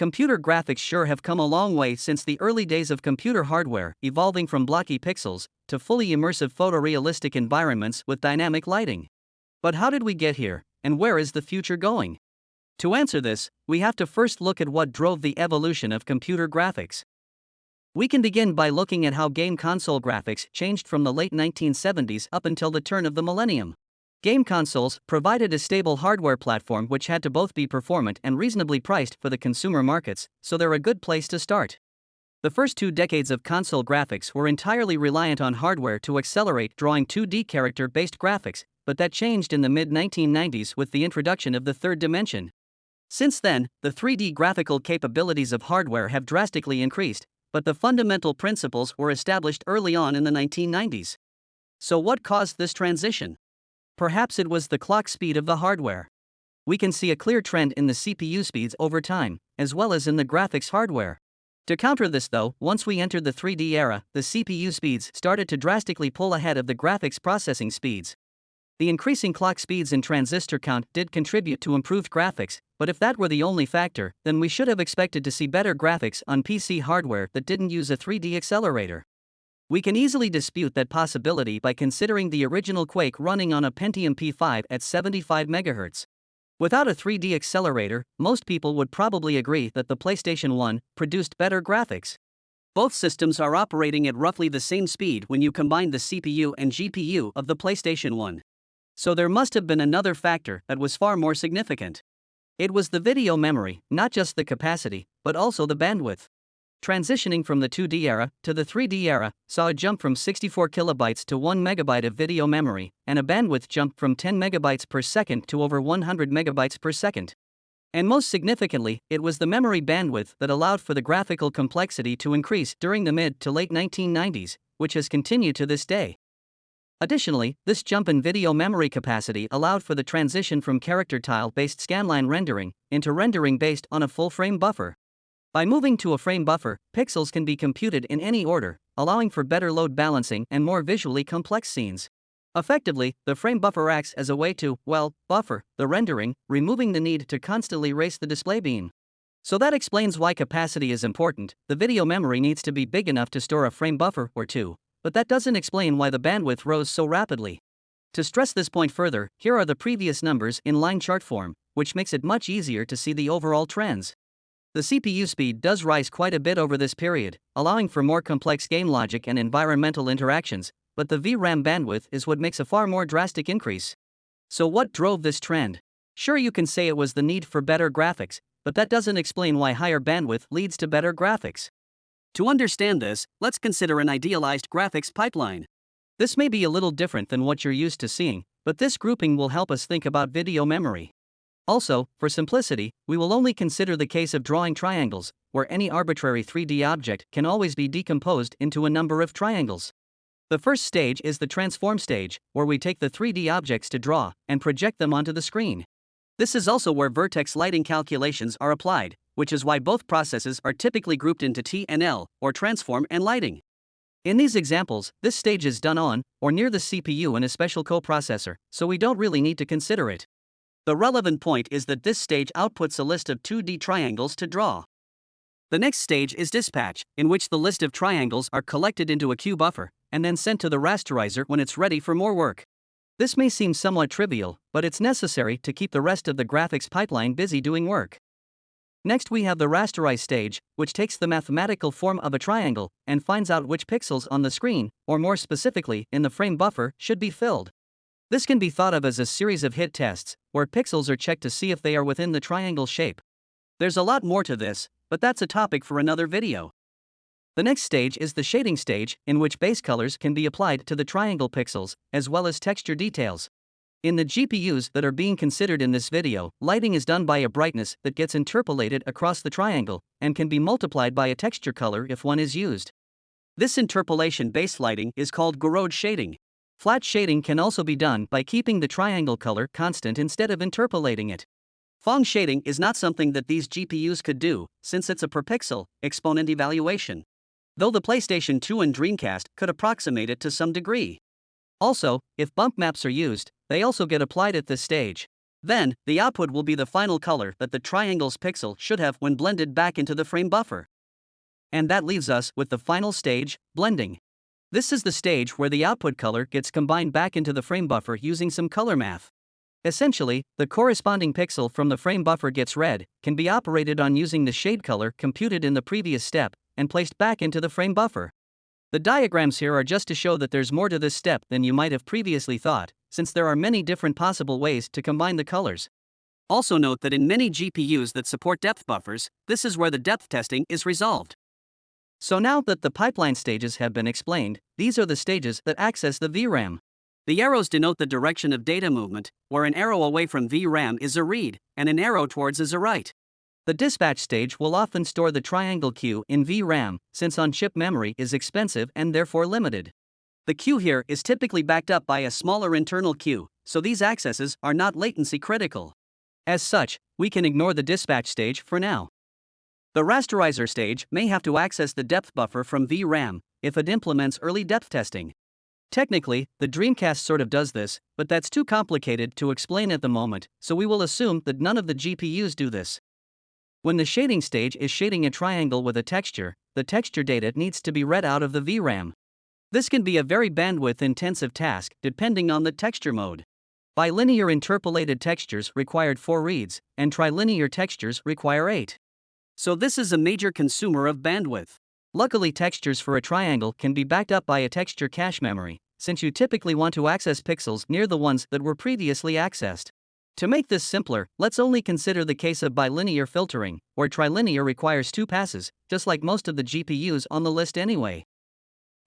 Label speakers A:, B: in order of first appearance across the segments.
A: Computer graphics sure have come a long way since the early days of computer hardware, evolving from blocky pixels to fully immersive photorealistic environments with dynamic lighting. But how did we get here, and where is the future going? To answer this, we have to first look at what drove the evolution of computer graphics. We can begin by looking at how game console graphics changed from the late 1970s up until the turn of the millennium. Game consoles provided a stable hardware platform which had to both be performant and reasonably priced for the consumer markets, so they're a good place to start. The first two decades of console graphics were entirely reliant on hardware to accelerate drawing 2D character based graphics, but that changed in the mid 1990s with the introduction of the third dimension. Since then, the 3D graphical capabilities of hardware have drastically increased, but the fundamental principles were established early on in the 1990s. So, what caused this transition? Perhaps it was the clock speed of the hardware. We can see a clear trend in the CPU speeds over time, as well as in the graphics hardware. To counter this, though, once we entered the 3D era, the CPU speeds started to drastically pull ahead of the graphics processing speeds. The increasing clock speeds and transistor count did contribute to improved graphics, but if that were the only factor, then we should have expected to see better graphics on PC hardware that didn't use a 3D accelerator. We can easily dispute that possibility by considering the original Quake running on a Pentium P5 at 75 MHz. Without a 3D accelerator, most people would probably agree that the PlayStation 1 produced better graphics. Both systems are operating at roughly the same speed when you combine the CPU and GPU of the PlayStation 1. So there must have been another factor that was far more significant. It was the video memory, not just the capacity, but also the bandwidth transitioning from the 2D era to the 3D era, saw a jump from 64 kilobytes to 1 megabyte of video memory, and a bandwidth jump from 10 megabytes per second to over 100 megabytes per second. And most significantly, it was the memory bandwidth that allowed for the graphical complexity to increase during the mid to late 1990s, which has continued to this day. Additionally, this jump in video memory capacity allowed for the transition from character tile based scanline rendering into rendering based on a full frame buffer. By moving to a frame buffer, pixels can be computed in any order, allowing for better load balancing and more visually complex scenes. Effectively, the frame buffer acts as a way to, well, buffer the rendering, removing the need to constantly race the display beam. So that explains why capacity is important. The video memory needs to be big enough to store a frame buffer or two, but that doesn't explain why the bandwidth rose so rapidly. To stress this point further, here are the previous numbers in line chart form, which makes it much easier to see the overall trends. The CPU speed does rise quite a bit over this period, allowing for more complex game logic and environmental interactions, but the VRAM bandwidth is what makes a far more drastic increase. So, what drove this trend? Sure, you can say it was the need for better graphics, but that doesn't explain why higher bandwidth leads to better graphics. To understand this, let's consider an idealized graphics pipeline. This may be a little different than what you're used to seeing, but this grouping will help us think about video memory. Also, for simplicity, we will only consider the case of drawing triangles, where any arbitrary 3D object can always be decomposed into a number of triangles. The first stage is the transform stage, where we take the 3D objects to draw and project them onto the screen. This is also where vertex lighting calculations are applied, which is why both processes are typically grouped into T and L, or transform and lighting. In these examples, this stage is done on or near the CPU in a special coprocessor, so we don't really need to consider it. The relevant point is that this stage outputs a list of 2D triangles to draw. The next stage is dispatch, in which the list of triangles are collected into a queue buffer and then sent to the rasterizer when it's ready for more work. This may seem somewhat trivial, but it's necessary to keep the rest of the graphics pipeline busy doing work. Next, we have the rasterize stage, which takes the mathematical form of a triangle and finds out which pixels on the screen, or more specifically, in the frame buffer, should be filled. This can be thought of as a series of hit tests, where pixels are checked to see if they are within the triangle shape. There's a lot more to this, but that's a topic for another video. The next stage is the shading stage, in which base colors can be applied to the triangle pixels, as well as texture details. In the GPUs that are being considered in this video, lighting is done by a brightness that gets interpolated across the triangle, and can be multiplied by a texture color if one is used. This interpolation based lighting is called Gouraud shading. Flat shading can also be done by keeping the triangle color constant instead of interpolating it. Phong shading is not something that these GPUs could do, since it's a per pixel exponent evaluation. Though the PlayStation 2 and Dreamcast could approximate it to some degree. Also, if bump maps are used, they also get applied at this stage. Then, the output will be the final color that the triangle's pixel should have when blended back into the frame buffer. And that leaves us with the final stage, blending. This is the stage where the output color gets combined back into the frame buffer using some color math. Essentially, the corresponding pixel from the frame buffer gets read, can be operated on using the shade color computed in the previous step, and placed back into the frame buffer. The diagrams here are just to show that there's more to this step than you might have previously thought, since there are many different possible ways to combine the colors. Also note that in many GPUs that support depth buffers, this is where the depth testing is resolved. So now that the pipeline stages have been explained, these are the stages that access the VRAM. The arrows denote the direction of data movement, where an arrow away from VRAM is a read, and an arrow towards is a write. The dispatch stage will often store the triangle queue in VRAM, since on chip memory is expensive and therefore limited. The queue here is typically backed up by a smaller internal queue, so these accesses are not latency critical. As such, we can ignore the dispatch stage for now. The rasterizer stage may have to access the depth buffer from VRAM if it implements early depth testing. Technically, the Dreamcast sort of does this, but that's too complicated to explain at the moment, so we will assume that none of the GPUs do this. When the shading stage is shading a triangle with a texture, the texture data needs to be read out of the VRAM. This can be a very bandwidth intensive task depending on the texture mode. Bilinear interpolated textures required 4 reads, and trilinear textures require 8. So this is a major consumer of bandwidth. Luckily, textures for a triangle can be backed up by a texture cache memory, since you typically want to access pixels near the ones that were previously accessed. To make this simpler, let's only consider the case of bilinear filtering, where trilinear requires two passes, just like most of the GPUs on the list anyway.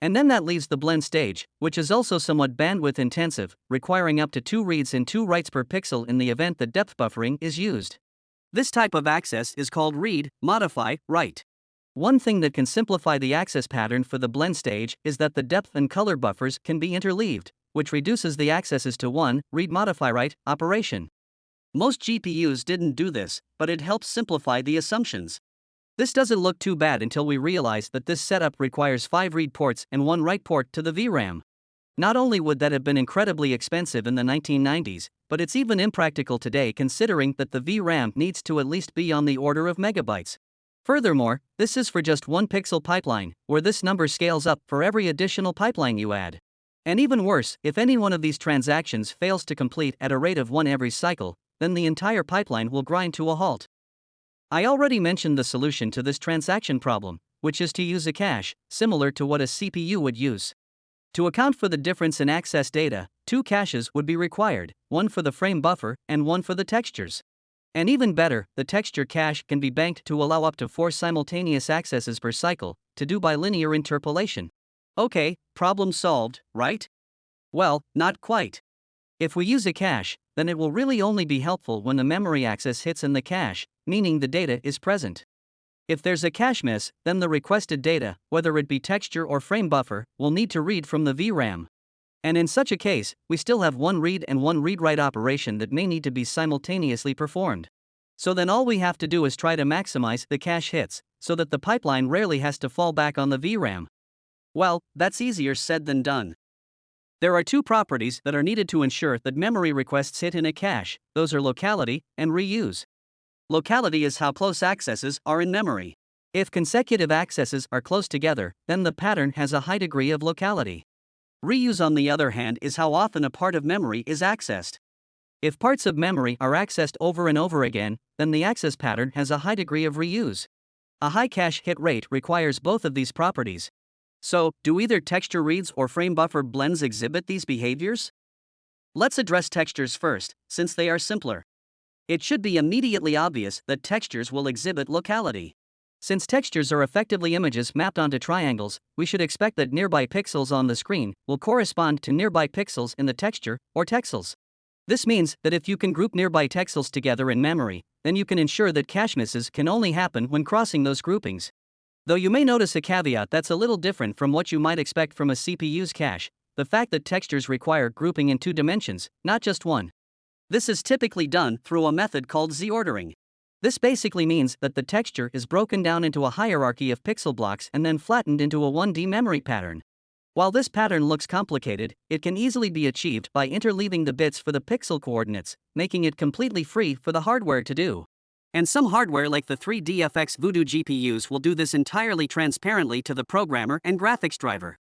A: And then that leaves the blend stage, which is also somewhat bandwidth intensive, requiring up to two reads and two writes per pixel in the event that depth buffering is used. This type of access is called read, modify, write. One thing that can simplify the access pattern for the blend stage is that the depth and color buffers can be interleaved, which reduces the accesses to one read modify write operation. Most GPUs didn't do this, but it helps simplify the assumptions. This doesn't look too bad until we realize that this setup requires 5 read ports and 1 write port to the VRAM. Not only would that have been incredibly expensive in the 1990s, but it's even impractical today considering that the VRAM needs to at least be on the order of megabytes. Furthermore, this is for just one pixel pipeline, where this number scales up for every additional pipeline you add. And even worse, if any one of these transactions fails to complete at a rate of one every cycle, then the entire pipeline will grind to a halt. I already mentioned the solution to this transaction problem, which is to use a cache, similar to what a CPU would use. To account for the difference in access data, two caches would be required, one for the frame buffer and one for the textures. And even better, the texture cache can be banked to allow up to four simultaneous accesses per cycle to do bilinear interpolation. Okay, problem solved, right? Well, not quite. If we use a cache, then it will really only be helpful when the memory access hits in the cache, meaning the data is present. If there's a cache miss, then the requested data, whether it be texture or frame buffer, will need to read from the VRAM. And in such a case, we still have one read and one read write operation that may need to be simultaneously performed. So then all we have to do is try to maximize the cache hits, so that the pipeline rarely has to fall back on the VRAM. Well, that's easier said than done. There are two properties that are needed to ensure that memory requests hit in a cache, those are locality and reuse. Locality is how close accesses are in memory. If consecutive accesses are close together, then the pattern has a high degree of locality. Reuse, on the other hand, is how often a part of memory is accessed. If parts of memory are accessed over and over again, then the access pattern has a high degree of reuse. A high cache hit rate requires both of these properties. So, do either texture reads or frame buffer blends exhibit these behaviors? Let's address textures first, since they are simpler. It should be immediately obvious that textures will exhibit locality. Since textures are effectively images mapped onto triangles, we should expect that nearby pixels on the screen will correspond to nearby pixels in the texture, or texels. This means that if you can group nearby texels together in memory, then you can ensure that cache misses can only happen when crossing those groupings. Though you may notice a caveat that's a little different from what you might expect from a CPU's cache the fact that textures require grouping in two dimensions, not just one. This is typically done through a method called Z ordering. This basically means that the texture is broken down into a hierarchy of pixel blocks and then flattened into a 1D memory pattern. While this pattern looks complicated, it can easily be achieved by interleaving the bits for the pixel coordinates, making it completely free for the hardware to do. And some hardware like the 3DFX Voodoo GPUs will do this entirely transparently to the programmer and graphics driver.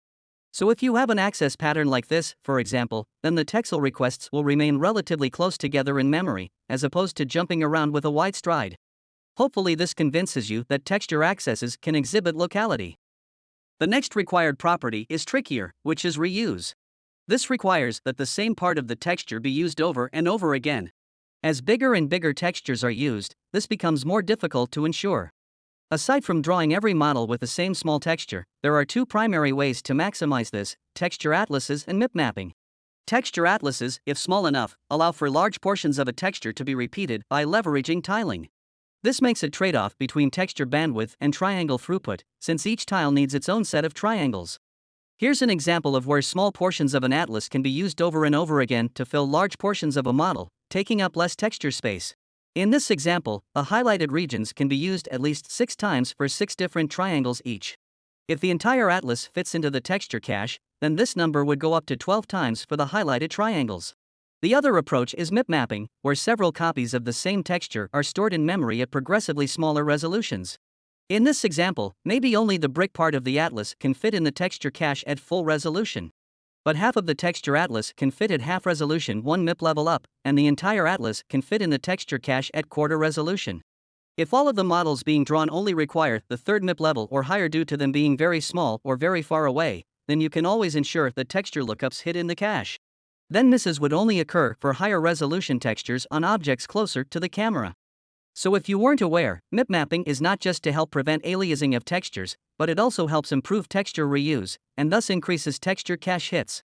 A: So if you have an access pattern like this, for example, then the texel requests will remain relatively close together in memory, as opposed to jumping around with a wide stride. Hopefully this convinces you that texture accesses can exhibit locality. The next required property is trickier, which is reuse. This requires that the same part of the texture be used over and over again. As bigger and bigger textures are used, this becomes more difficult to ensure. Aside from drawing every model with the same small texture, there are two primary ways to maximize this texture atlases and MIP mapping. Texture atlases, if small enough, allow for large portions of a texture to be repeated by leveraging tiling. This makes a trade off between texture bandwidth and triangle throughput, since each tile needs its own set of triangles. Here's an example of where small portions of an atlas can be used over and over again to fill large portions of a model, taking up less texture space. In this example, the highlighted regions can be used at least six times for six different triangles each. If the entire atlas fits into the texture cache, then this number would go up to 12 times for the highlighted triangles. The other approach is MIP mapping, where several copies of the same texture are stored in memory at progressively smaller resolutions. In this example, maybe only the brick part of the atlas can fit in the texture cache at full resolution but half of the texture atlas can fit at half resolution 1 MIP level up, and the entire atlas can fit in the texture cache at quarter resolution. If all of the models being drawn only require the third MIP level or higher due to them being very small or very far away, then you can always ensure that texture lookups hit in the cache. Then misses would only occur for higher resolution textures on objects closer to the camera. So if you weren't aware, MIP mapping is not just to help prevent aliasing of textures, but it also helps improve texture reuse, and thus increases texture cache hits.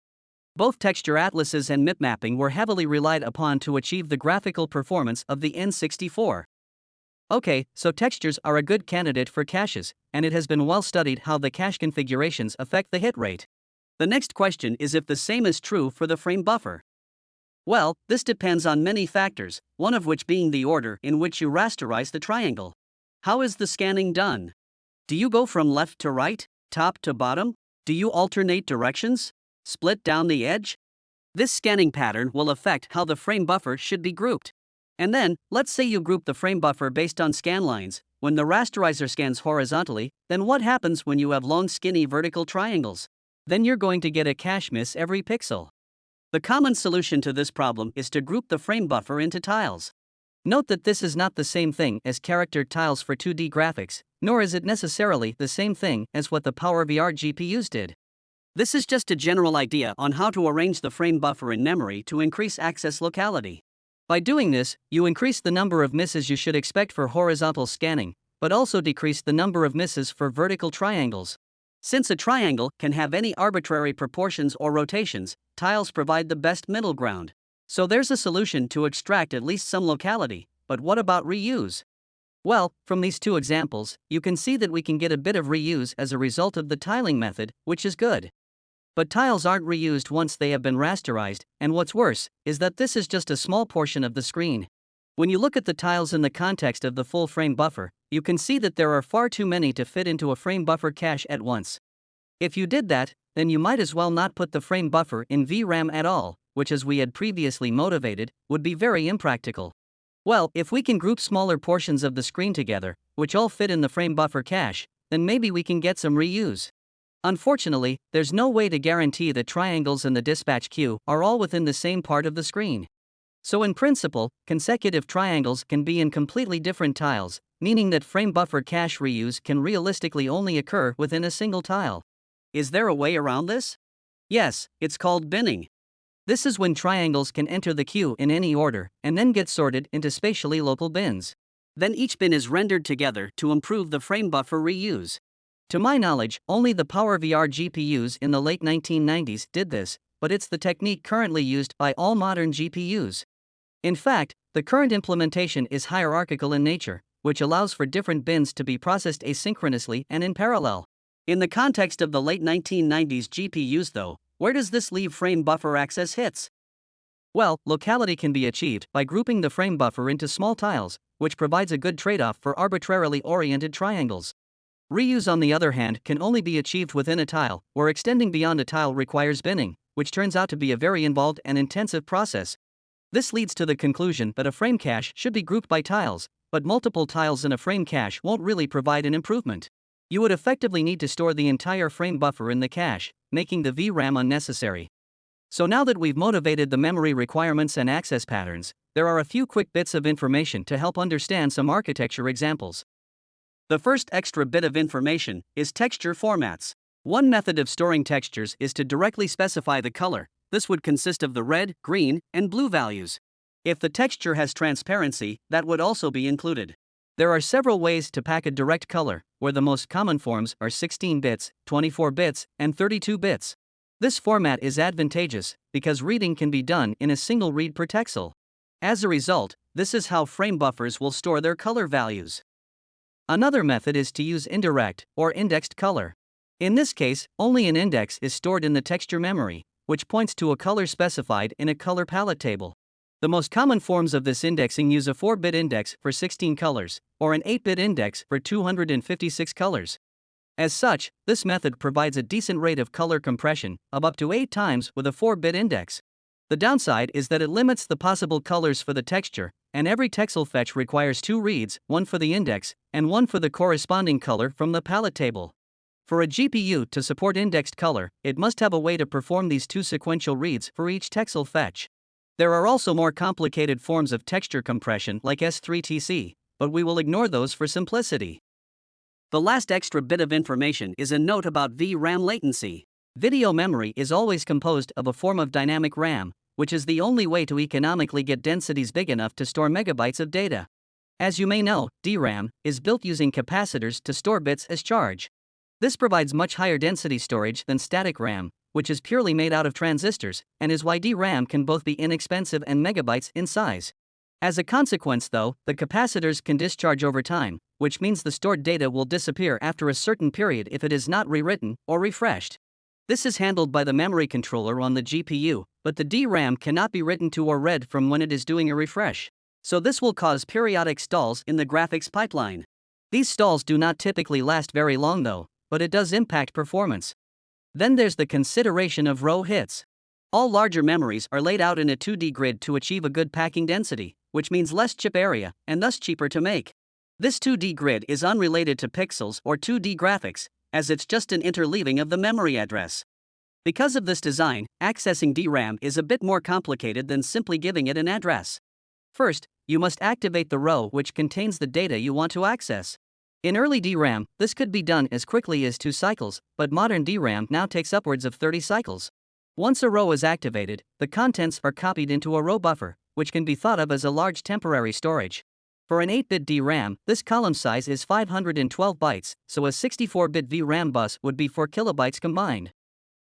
A: Both texture atlases and MIP mapping were heavily relied upon to achieve the graphical performance of the N64. Okay, so textures are a good candidate for caches, and it has been well studied how the cache configurations affect the hit rate. The next question is if the same is true for the frame buffer. Well, this depends on many factors, one of which being the order in which you rasterize the triangle. How is the scanning done? Do you go from left to right, top to bottom? Do you alternate directions? Split down the edge? This scanning pattern will affect how the frame buffer should be grouped. And then, let's say you group the frame buffer based on scan lines. When the rasterizer scans horizontally, then what happens when you have long skinny vertical triangles? Then you're going to get a cache miss every pixel. The common solution to this problem is to group the frame buffer into tiles. Note that this is not the same thing as character tiles for 2D graphics, nor is it necessarily the same thing as what the PowerVR GPUs did. This is just a general idea on how to arrange the frame buffer in memory to increase access locality. By doing this, you increase the number of misses you should expect for horizontal scanning, but also decrease the number of misses for vertical triangles. Since a triangle can have any arbitrary proportions or rotations, tiles provide the best middle ground. So there's a solution to extract at least some locality, but what about reuse? Well, from these two examples, you can see that we can get a bit of reuse as a result of the tiling method, which is good. But tiles aren't reused once they have been rasterized, and what's worse, is that this is just a small portion of the screen. When you look at the tiles in the context of the full frame buffer, you can see that there are far too many to fit into a frame buffer cache at once. If you did that, then you might as well not put the frame buffer in VRAM at all, which as we had previously motivated, would be very impractical. Well, if we can group smaller portions of the screen together, which all fit in the frame buffer cache, then maybe we can get some reuse. Unfortunately, there's no way to guarantee that triangles in the dispatch queue are all within the same part of the screen. So in principle, consecutive triangles can be in completely different tiles, meaning that frame buffer cache reuse can realistically only occur within a single tile. Is there a way around this? Yes, it's called binning. This is when triangles can enter the queue in any order and then get sorted into spatially local bins. Then each bin is rendered together to improve the frame buffer reuse. To my knowledge, only the PowerVR GPUs in the late 1990s did this, but it's the technique currently used by all modern GPUs. In fact, the current implementation is hierarchical in nature, which allows for different bins to be processed asynchronously and in parallel. In the context of the late 1990s GPUs, though, where does this leave frame buffer access hits? Well, locality can be achieved by grouping the frame buffer into small tiles, which provides a good trade off for arbitrarily oriented triangles. Reuse, on the other hand, can only be achieved within a tile, or extending beyond a tile requires binning, which turns out to be a very involved and intensive process. This leads to the conclusion that a frame cache should be grouped by tiles, but multiple tiles in a frame cache won't really provide an improvement. You would effectively need to store the entire frame buffer in the cache, making the VRAM unnecessary. So now that we've motivated the memory requirements and access patterns, there are a few quick bits of information to help understand some architecture examples. The first extra bit of information is texture formats. One method of storing textures is to directly specify the color. This would consist of the red, green, and blue values. If the texture has transparency, that would also be included. There are several ways to pack a direct color, where the most common forms are 16 bits, 24 bits, and 32 bits. This format is advantageous because reading can be done in a single read per texel. As a result, this is how frame buffers will store their color values. Another method is to use indirect or indexed color. In this case, only an index is stored in the texture memory, which points to a color specified in a color palette table. The most common forms of this indexing use a 4 bit index for 16 colors, or an 8 bit index for 256 colors. As such, this method provides a decent rate of color compression of up to 8 times with a 4 bit index. The downside is that it limits the possible colors for the texture, and every texel fetch requires two reads, one for the index, and one for the corresponding color from the palette table. For a GPU to support indexed color, it must have a way to perform these two sequential reads for each texel fetch. There are also more complicated forms of texture compression like S3TC, but we will ignore those for simplicity. The last extra bit of information is a note about VRAM latency. Video memory is always composed of a form of dynamic RAM, which is the only way to economically get densities big enough to store megabytes of data. As you may know, DRAM is built using capacitors to store bits as charge. This provides much higher density storage than static RAM, which is purely made out of transistors, and is why DRAM can both be inexpensive and megabytes in size. As a consequence, though, the capacitors can discharge over time, which means the stored data will disappear after a certain period if it is not rewritten or refreshed. This is handled by the memory controller on the GPU, but the DRAM cannot be written to or read from when it is doing a refresh. So this will cause periodic stalls in the graphics pipeline. These stalls do not typically last very long though, but it does impact performance. Then there's the consideration of row hits. All larger memories are laid out in a 2D grid to achieve a good packing density, which means less chip area and thus cheaper to make. This 2D grid is unrelated to pixels or 2D graphics, as it's just an interleaving of the memory address. Because of this design, accessing DRAM is a bit more complicated than simply giving it an address. First, you must activate the row which contains the data you want to access. In early DRAM, this could be done as quickly as 2 cycles, but modern DRAM now takes upwards of 30 cycles. Once a row is activated, the contents are copied into a row buffer, which can be thought of as a large temporary storage. For an 8-bit DRAM, this column size is 512 bytes, so a 64-bit VRAM bus would be 4 kilobytes combined.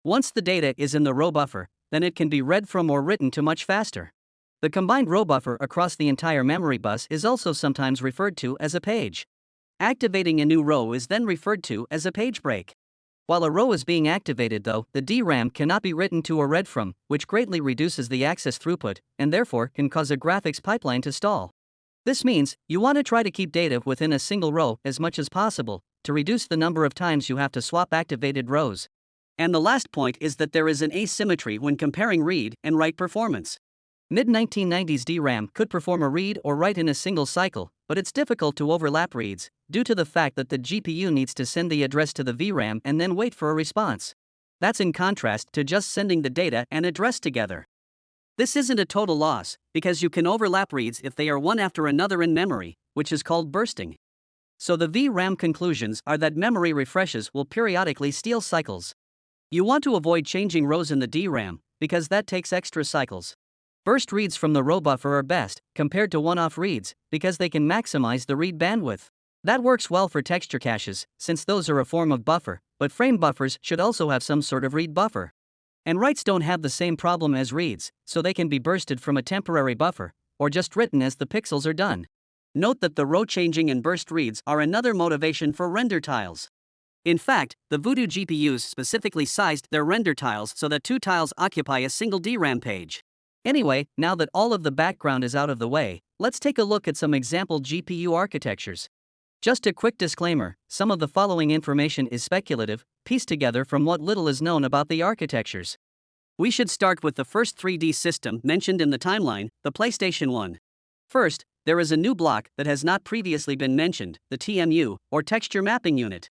A: Once the data is in the row buffer, then it can be read from or written to much faster. The combined row buffer across the entire memory bus is also sometimes referred to as a page. Activating a new row is then referred to as a page break. While a row is being activated though, the DRAM cannot be written to or read from, which greatly reduces the access throughput, and therefore can cause a graphics pipeline to stall. This means you want to try to keep data within a single row as much as possible to reduce the number of times you have to swap activated rows. And the last point is that there is an asymmetry when comparing read and write performance. Mid 1990s DRAM could perform a read or write in a single cycle, but it's difficult to overlap reads due to the fact that the GPU needs to send the address to the VRAM and then wait for a response. That's in contrast to just sending the data and address together. This isn't a total loss, because you can overlap reads if they are one after another in memory, which is called bursting. So the VRAM conclusions are that memory refreshes will periodically steal cycles. You want to avoid changing rows in the DRAM, because that takes extra cycles. Burst reads from the row buffer are best, compared to one off reads, because they can maximize the read bandwidth. That works well for texture caches, since those are a form of buffer, but frame buffers should also have some sort of read buffer. And writes don't have the same problem as reads, so they can be bursted from a temporary buffer, or just written as the pixels are done. Note that the row changing and burst reads are another motivation for render tiles. In fact, the Voodoo GPUs specifically sized their render tiles so that two tiles occupy a single DRAM page. Anyway, now that all of the background is out of the way, let's take a look at some example GPU architectures. Just a quick disclaimer some of the following information is speculative, pieced together from what little is known about the architectures. We should start with the first 3D system mentioned in the timeline, the PlayStation 1. First, there is a new block that has not previously been mentioned, the TMU, or Texture Mapping Unit.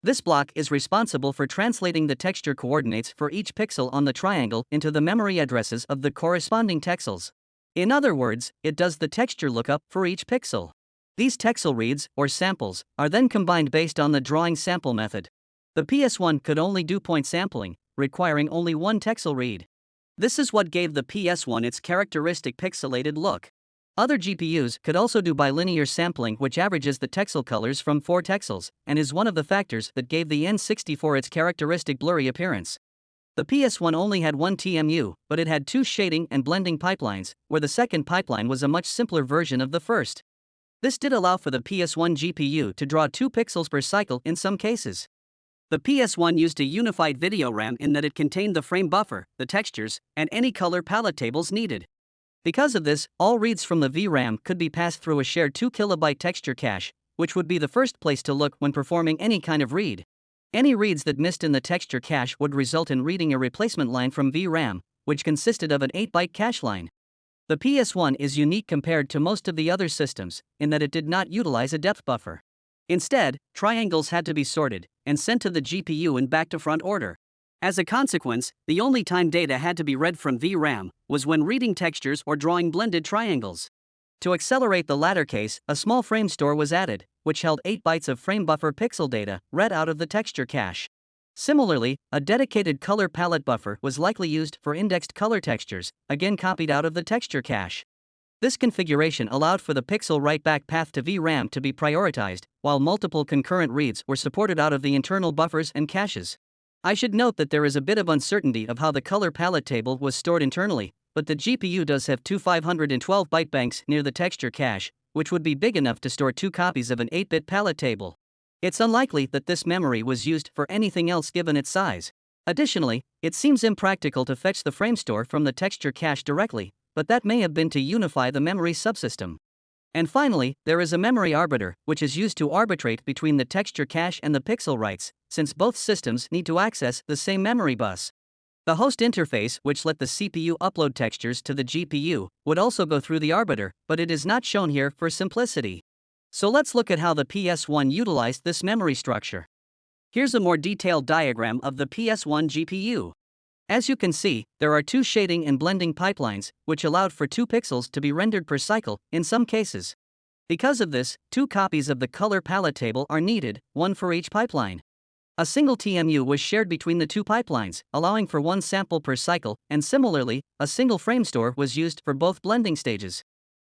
A: This block is responsible for translating the texture coordinates for each pixel on the triangle into the memory addresses of the corresponding texels. In other words, it does the texture lookup for each pixel. These texel reads, or samples, are then combined based on the drawing sample method. The PS1 could only do point sampling, requiring only one texel read. This is what gave the PS1 its characteristic pixelated look. Other GPUs could also do bilinear sampling, which averages the texel colors from four texels, and is one of the factors that gave the N64 its characteristic blurry appearance. The PS1 only had one TMU, but it had two shading and blending pipelines, where the second pipeline was a much simpler version of the first. This did allow for the PS1 GPU to draw 2 pixels per cycle in some cases. The PS1 used a unified video RAM in that it contained the frame buffer, the textures, and any color palette tables needed. Because of this, all reads from the VRAM could be passed through a shared 2 kilobyte texture cache, which would be the first place to look when performing any kind of read. Any reads that missed in the texture cache would result in reading a replacement line from VRAM, which consisted of an 8 byte cache line. The PS1 is unique compared to most of the other systems in that it did not utilize a depth buffer. Instead, triangles had to be sorted and sent to the GPU in back to front order. As a consequence, the only time data had to be read from VRAM was when reading textures or drawing blended triangles. To accelerate the latter case, a small frame store was added, which held 8 bytes of frame buffer pixel data read out of the texture cache. Similarly, a dedicated color palette buffer was likely used for indexed color textures, again copied out of the texture cache. This configuration allowed for the pixel write back path to VRAM to be prioritized, while multiple concurrent reads were supported out of the internal buffers and caches. I should note that there is a bit of uncertainty of how the color palette table was stored internally, but the GPU does have two 512 byte banks near the texture cache, which would be big enough to store two copies of an 8 bit palette table. It's unlikely that this memory was used for anything else given its size. Additionally, it seems impractical to fetch the frame store from the texture cache directly, but that may have been to unify the memory subsystem. And finally, there is a memory arbiter, which is used to arbitrate between the texture cache and the pixel writes, since both systems need to access the same memory bus. The host interface, which let the CPU upload textures to the GPU, would also go through the arbiter, but it is not shown here for simplicity. So let's look at how the PS1 utilized this memory structure. Here's a more detailed diagram of the PS1 GPU. As you can see, there are two shading and blending pipelines, which allowed for two pixels to be rendered per cycle in some cases. Because of this, two copies of the color palette table are needed, one for each pipeline. A single TMU was shared between the two pipelines, allowing for one sample per cycle, and similarly, a single frame store was used for both blending stages.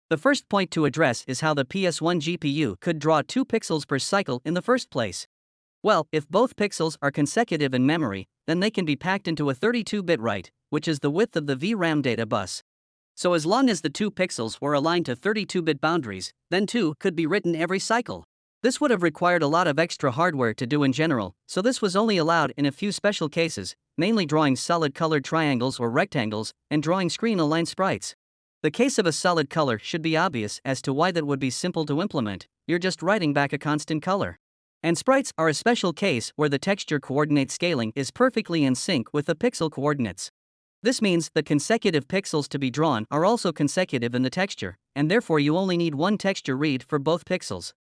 A: The first point to address is how the PS1 GPU could draw 2 pixels per cycle in the first place. Well, if both pixels are consecutive in memory, then they can be packed into a 32 bit write, which is the width of the VRAM data bus. So, as long as the two pixels were aligned to 32 bit boundaries, then 2 could be written every cycle. This would have required a lot of extra hardware to do in general, so this was only allowed in a few special cases, mainly drawing solid colored triangles or rectangles and drawing screen aligned sprites. The case of a solid color should be obvious as to why that would be simple to implement, you're just writing back a constant color. And sprites are a special case where the texture coordinate scaling is perfectly in sync with the pixel coordinates. This means the consecutive pixels to be drawn are also consecutive in the texture, and therefore you only need one texture read for both pixels.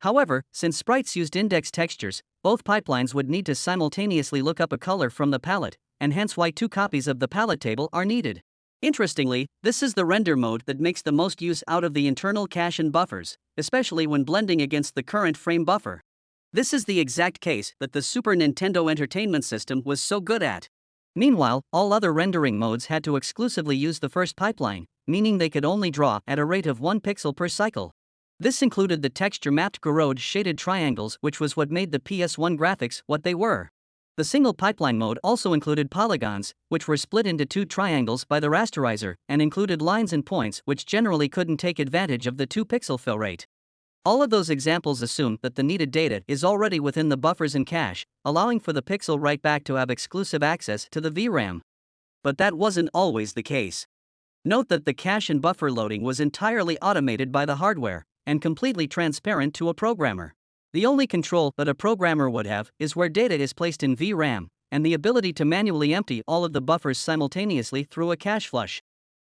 A: However, since sprites used index textures, both pipelines would need to simultaneously look up a color from the palette, and hence why two copies of the palette table are needed. Interestingly, this is the render mode that makes the most use out of the internal cache and buffers, especially when blending against the current frame buffer. This is the exact case that the Super Nintendo Entertainment System was so good at. Meanwhile, all other rendering modes had to exclusively use the first pipeline, meaning they could only draw at a rate of 1 pixel per cycle. This included the texture mapped Gouraud shaded triangles, which was what made the PS1 graphics what they were. The single pipeline mode also included polygons, which were split into two triangles by the rasterizer, and included lines and points which generally couldn't take advantage of the 2 pixel fill rate. All of those examples assume that the needed data is already within the buffers and cache, allowing for the pixel write back to have exclusive access to the VRAM. But that wasn't always the case. Note that the cache and buffer loading was entirely automated by the hardware and completely transparent to a programmer. The only control that a programmer would have is where data is placed in VRAM, and the ability to manually empty all of the buffers simultaneously through a cache flush.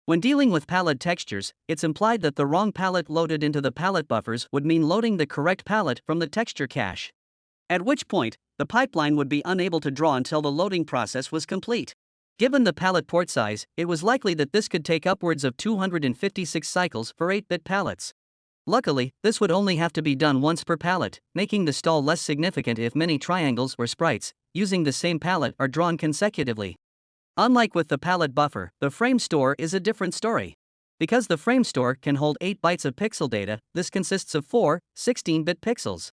A: When dealing with palette textures, it's implied that the wrong palette loaded into the palette buffers would mean loading the correct palette from the texture cache. At which point, the pipeline would be unable to draw until the loading process was complete. Given the palette port size, it was likely that this could take upwards of 256 cycles for 8 bit palettes. Luckily, this would only have to be done once per palette, making the stall less significant if many triangles or sprites, using the same palette, are drawn consecutively. Unlike with the palette buffer, the frame store is a different story. Because the frame store can hold 8 bytes of pixel data, this consists of 4 16 bit pixels.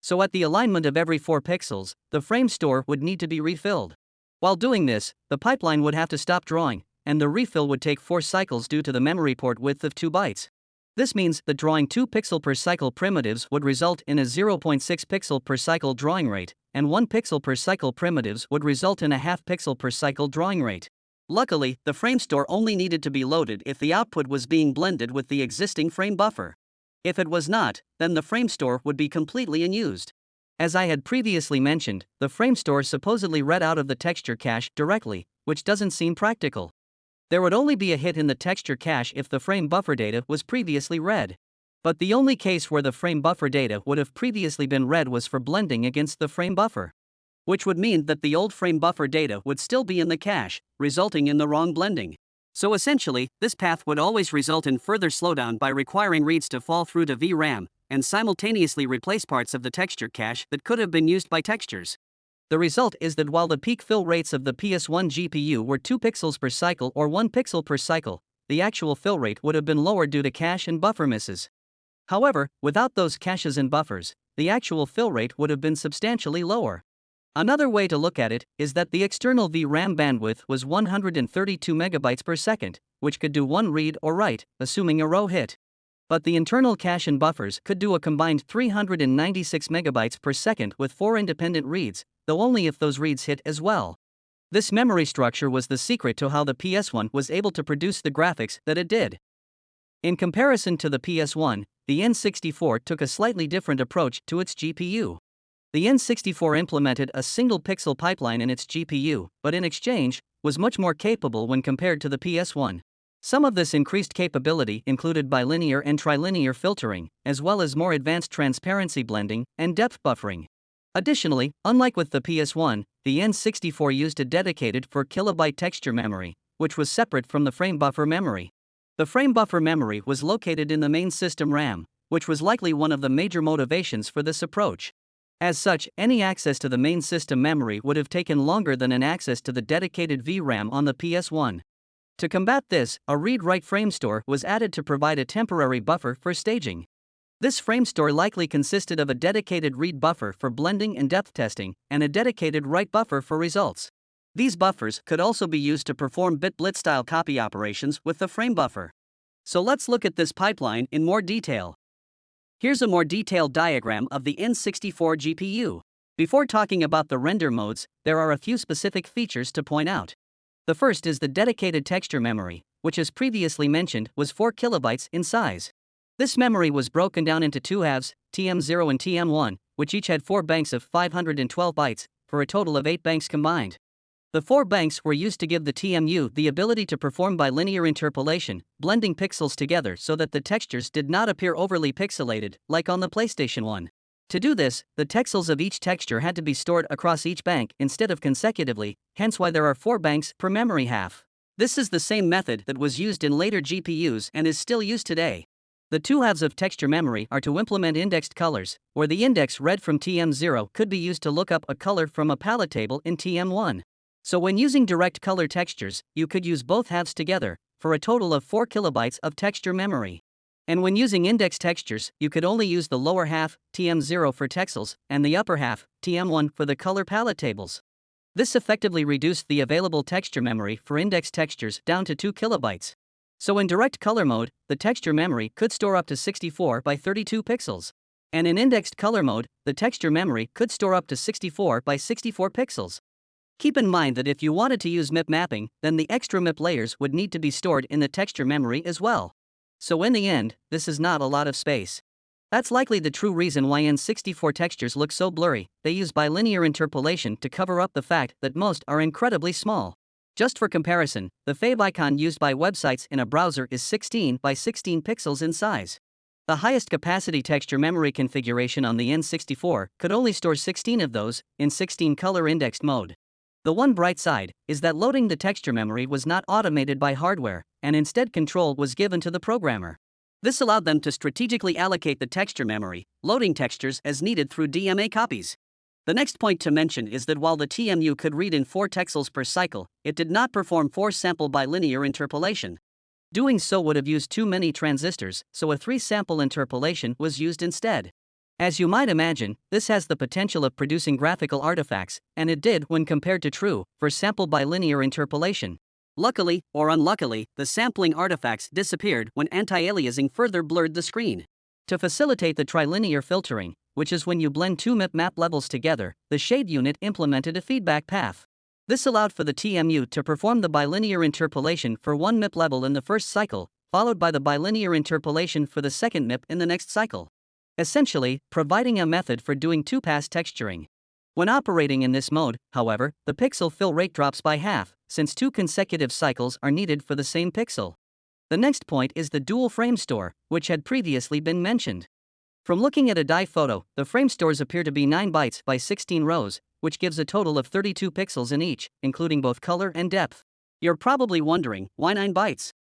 A: So, at the alignment of every 4 pixels, the frame store would need to be refilled. While doing this, the pipeline would have to stop drawing, and the refill would take 4 cycles due to the memory port width of 2 bytes. This means that drawing 2 pixel per cycle primitives would result in a 0.6 pixel per cycle drawing rate, and 1 pixel per cycle primitives would result in a half pixel per cycle drawing rate. Luckily, the frame store only needed to be loaded if the output was being blended with the existing frame buffer. If it was not, then the frame store would be completely unused. As I had previously mentioned, the frame store supposedly read out of the texture cache directly, which doesn't seem practical. There would only be a hit in the texture cache if the frame buffer data was previously read. But the only case where the frame buffer data would have previously been read was for blending against the frame buffer. Which would mean that the old frame buffer data would still be in the cache, resulting in the wrong blending. So essentially, this path would always result in further slowdown by requiring reads to fall through to VRAM and simultaneously replace parts of the texture cache that could have been used by textures. The result is that while the peak fill rates of the PS1 GPU were 2 pixels per cycle or 1 pixel per cycle, the actual fill rate would have been lower due to cache and buffer misses. However, without those caches and buffers, the actual fill rate would have been substantially lower. Another way to look at it is that the external VRAM bandwidth was 132 megabytes per second, which could do one read or write, assuming a row hit. But the internal cache and buffers could do a combined 396 megabytes per second with four independent reads, though only if those reads hit as well. This memory structure was the secret to how the PS1 was able to produce the graphics that it did. In comparison to the PS1, the N64 took a slightly different approach to its GPU. The N64 implemented a single pixel pipeline in its GPU, but in exchange, was much more capable when compared to the PS1. Some of this increased capability included bilinear and trilinear filtering, as well as more advanced transparency blending and depth buffering. Additionally, unlike with the PS1, the N64 used a dedicated 4 kilobyte texture memory, which was separate from the frame buffer memory. The frame buffer memory was located in the main system RAM, which was likely one of the major motivations for this approach. As such, any access to the main system memory would have taken longer than an access to the dedicated VRAM on the PS1. To combat this, a read write frame store was added to provide a temporary buffer for staging. This frame store likely consisted of a dedicated read buffer for blending and depth testing, and a dedicated write buffer for results. These buffers could also be used to perform bit-blit style copy operations with the frame buffer. So let's look at this pipeline in more detail. Here's a more detailed diagram of the N64 GPU. Before talking about the render modes, there are a few specific features to point out. The first is the dedicated texture memory, which as previously mentioned was 4 kilobytes in size. This memory was broken down into two halves, TM0 and TM1, which each had four banks of 512 bytes, for a total of eight banks combined. The four banks were used to give the TMU the ability to perform bilinear interpolation, blending pixels together so that the textures did not appear overly pixelated, like on the PlayStation 1. To do this, the texels of each texture had to be stored across each bank instead of consecutively, hence why there are four banks per memory half. This is the same method that was used in later GPUs and is still used today. The two halves of texture memory are to implement indexed colors, where the index read from TM0 could be used to look up a color from a palette table in TM1. So when using direct color textures, you could use both halves together, for a total of 4 kilobytes of texture memory. And when using index textures, you could only use the lower half, TM0 for texels, and the upper half, TM1 for the color palette tables. This effectively reduced the available texture memory for index textures down to 2 kilobytes. So in direct color mode, the texture memory could store up to 64 by 32 pixels. And in indexed color mode, the texture memory could store up to 64 by 64 pixels. Keep in mind that if you wanted to use MIP mapping, then the extra MIP layers would need to be stored in the texture memory as well. So in the end, this is not a lot of space. That's likely the true reason why N64 textures look so blurry, they use bilinear interpolation to cover up the fact that most are incredibly small. Just for comparison, the favicon used by websites in a browser is 16 by 16 pixels in size. The highest capacity texture memory configuration on the N64 could only store 16 of those, in 16 color indexed mode. The one bright side is that loading the texture memory was not automated by hardware, and instead control was given to the programmer. This allowed them to strategically allocate the texture memory, loading textures as needed through DMA copies. The next point to mention is that while the TMU could read in 4 texels per cycle, it did not perform 4 sample bilinear interpolation. Doing so would have used too many transistors, so a 3 sample interpolation was used instead. As you might imagine, this has the potential of producing graphical artifacts, and it did when compared to true, for sample bilinear interpolation. Luckily, or unluckily, the sampling artifacts disappeared when anti-aliasing further blurred the screen. To facilitate the trilinear filtering, which is when you blend two MIP map levels together, the shade unit implemented a feedback path. This allowed for the TMU to perform the bilinear interpolation for one MIP level in the first cycle, followed by the bilinear interpolation for the second MIP in the next cycle. Essentially, providing a method for doing two-pass texturing. When operating in this mode, however, the pixel fill rate drops by half, since two consecutive cycles are needed for the same pixel. The next point is the dual frame store, which had previously been mentioned. From looking at a die photo, the frame stores appear to be 9 bytes by 16 rows, which gives a total of 32 pixels in each, including both color and depth. You're probably wondering, why 9 bytes?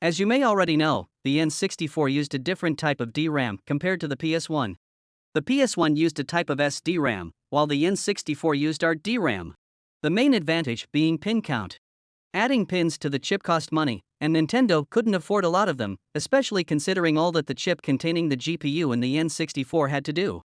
A: As you may already know, the N64 used a different type of DRAM compared to the PS1. The PS1 used a type of SDRAM, while the N64 used RDRAM. The main advantage being pin count. Adding pins to the chip cost money, and Nintendo couldn't afford a lot of them, especially considering all that the chip containing the GPU in the N64 had to do.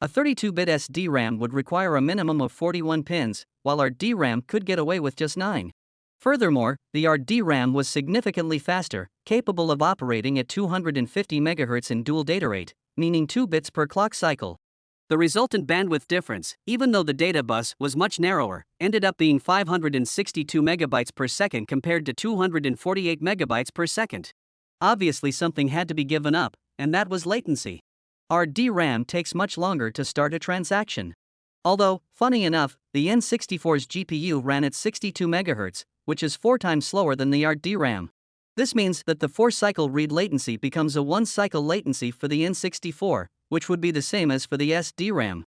A: A 32 bit SDRAM would require a minimum of 41 pins, while RDRAM could get away with just 9. Furthermore, the RDRAM was significantly faster, capable of operating at 250 MHz in dual data rate, meaning 2 bits per clock cycle. The resultant bandwidth difference, even though the data bus was much narrower, ended up being 562 megabytes per second compared to 248 megabytes per second. Obviously, something had to be given up, and that was latency. RDRAM takes much longer to start a transaction. Although, funny enough, the N64's GPU ran at 62 MHz, which is four times slower than the RDRAM. This means that the 4 cycle read latency becomes a 1 cycle latency for the N64, which would be the same as for the SDRAM.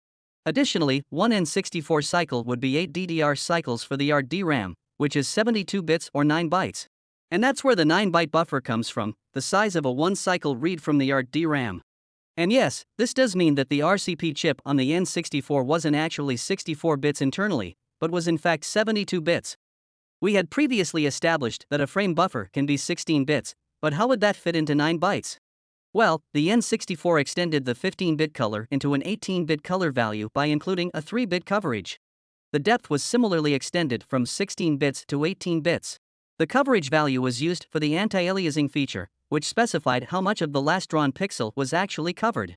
A: Additionally, one N64 cycle would be 8 DDR cycles for the RDRAM, which is 72 bits or 9 bytes. And that's where the 9 byte buffer comes from, the size of a one cycle read from the RDRAM. And yes, this does mean that the RCP chip on the N64 wasn't actually 64 bits internally, but was in fact 72 bits. We had previously established that a frame buffer can be 16 bits, but how would that fit into 9 bytes? Well, the N64 extended the 15 bit color into an 18 bit color value by including a 3 bit coverage. The depth was similarly extended from 16 bits to 18 bits. The coverage value was used for the anti aliasing feature, which specified how much of the last drawn pixel was actually covered.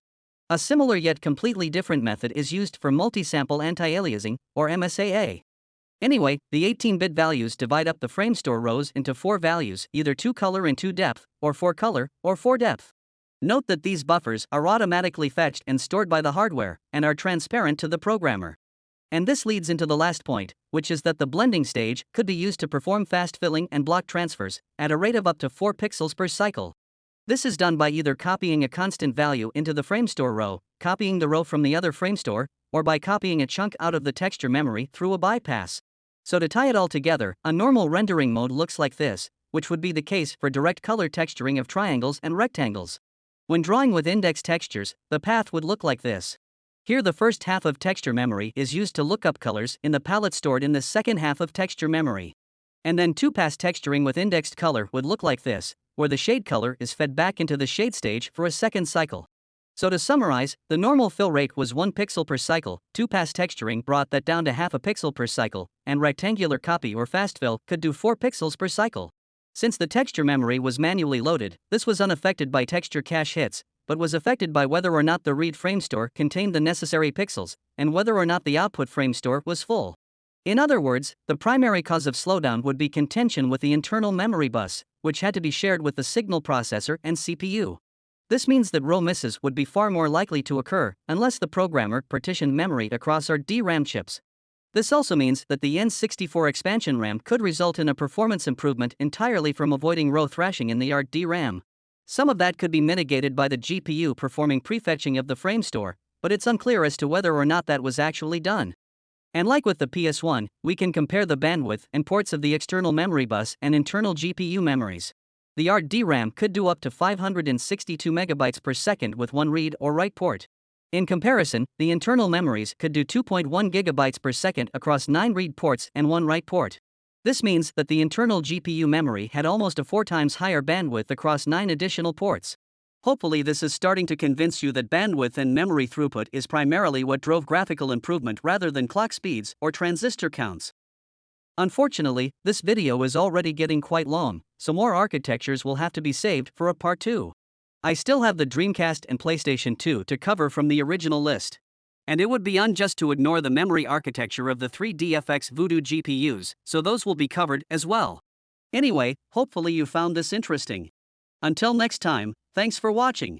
A: A similar yet completely different method is used for multi-sample anti-aliasing, or MSAA. Anyway, the 18-bit values divide up the frame store rows into four values, either 2 color and 2 depth, or 4 color, or 4 depth. Note that these buffers are automatically fetched and stored by the hardware and are transparent to the programmer. And this leads into the last point, which is that the blending stage could be used to perform fast filling and block transfers at a rate of up to 4 pixels per cycle. This is done by either copying a constant value into the frame store row, copying the row from the other frame store, or by copying a chunk out of the texture memory through a bypass. So to tie it all together, a normal rendering mode looks like this, which would be the case for direct color texturing of triangles and rectangles. When drawing with index textures, the path would look like this. Here the first half of texture memory is used to look up colors in the palette stored in the second half of texture memory. And then two-pass texturing with indexed color would look like this, where the shade color is fed back into the shade stage for a second cycle. So to summarize, the normal fill rate was 1 pixel per cycle, two-pass texturing brought that down to half a pixel per cycle, and rectangular copy or fast fill could do 4 pixels per cycle. Since the texture memory was manually loaded, this was unaffected by texture cache hits, but was affected by whether or not the read frame store contained the necessary pixels, and whether or not the output frame store was full. In other words, the primary cause of slowdown would be contention with the internal memory bus, which had to be shared with the signal processor and CPU. This means that row misses would be far more likely to occur unless the programmer partitioned memory across RDRAM chips. This also means that the N64 expansion RAM could result in a performance improvement entirely from avoiding row thrashing in the RDRAM. Some of that could be mitigated by the GPU performing prefetching of the frame store, but it's unclear as to whether or not that was actually done. And like with the PS1, we can compare the bandwidth and ports of the external memory bus and internal GPU memories. The RDRAM could do up to 562 megabytes per second with one read or write port. In comparison, the internal memories could do 2.1 gigabytes per second across 9 read ports and 1 write port. This means that the internal GPU memory had almost a 4 times higher bandwidth across 9 additional ports. Hopefully, this is starting to convince you that bandwidth and memory throughput is primarily what drove graphical improvement rather than clock speeds or transistor counts. Unfortunately, this video is already getting quite long, so more architectures will have to be saved for a part 2. I still have the Dreamcast and PlayStation 2 to cover from the original list. And it would be unjust to ignore the memory architecture of the 3DFX Voodoo GPUs, so those will be covered as well. Anyway, hopefully you found this interesting. Until next time, thanks for watching.